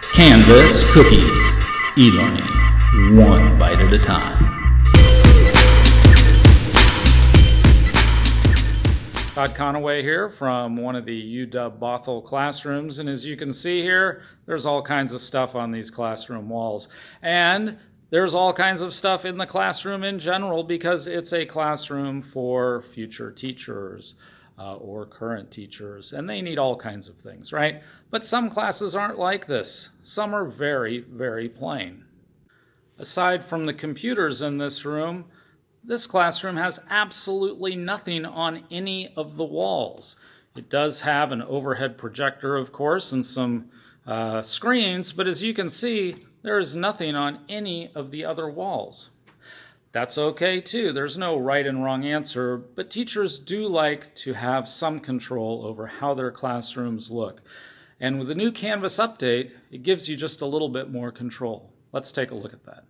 Canvas Cookies, e-learning, one bite at a time. Todd Conaway here from one of the UW Bothell classrooms. And as you can see here, there's all kinds of stuff on these classroom walls. And there's all kinds of stuff in the classroom in general because it's a classroom for future teachers uh, or current teachers. And they need all kinds of things, right? But some classes aren't like this. Some are very, very plain. Aside from the computers in this room, this classroom has absolutely nothing on any of the walls. It does have an overhead projector, of course, and some uh, screens, but as you can see, there is nothing on any of the other walls. That's okay too. There's no right and wrong answer, but teachers do like to have some control over how their classrooms look. And with the new Canvas update, it gives you just a little bit more control. Let's take a look at that.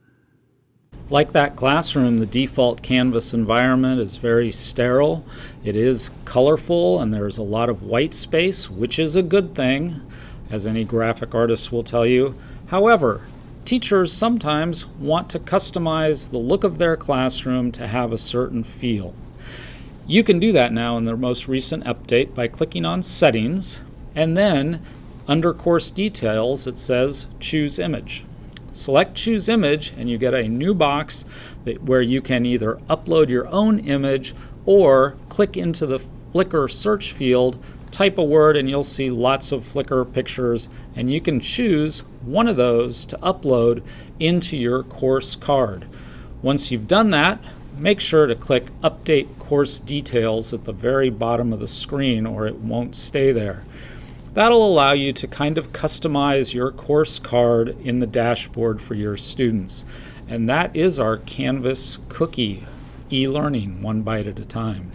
Like that classroom, the default Canvas environment is very sterile. It is colorful and there's a lot of white space, which is a good thing, as any graphic artist will tell you. However, teachers sometimes want to customize the look of their classroom to have a certain feel. You can do that now in the most recent update by clicking on Settings, and then under Course Details it says Choose Image. Select Choose Image and you get a new box that, where you can either upload your own image or click into the Flickr search field, type a word and you'll see lots of Flickr pictures and you can choose one of those to upload into your course card. Once you've done that, make sure to click Update Course Details at the very bottom of the screen or it won't stay there. That'll allow you to kind of customize your course card in the dashboard for your students. And that is our Canvas cookie e-learning one bite at a time.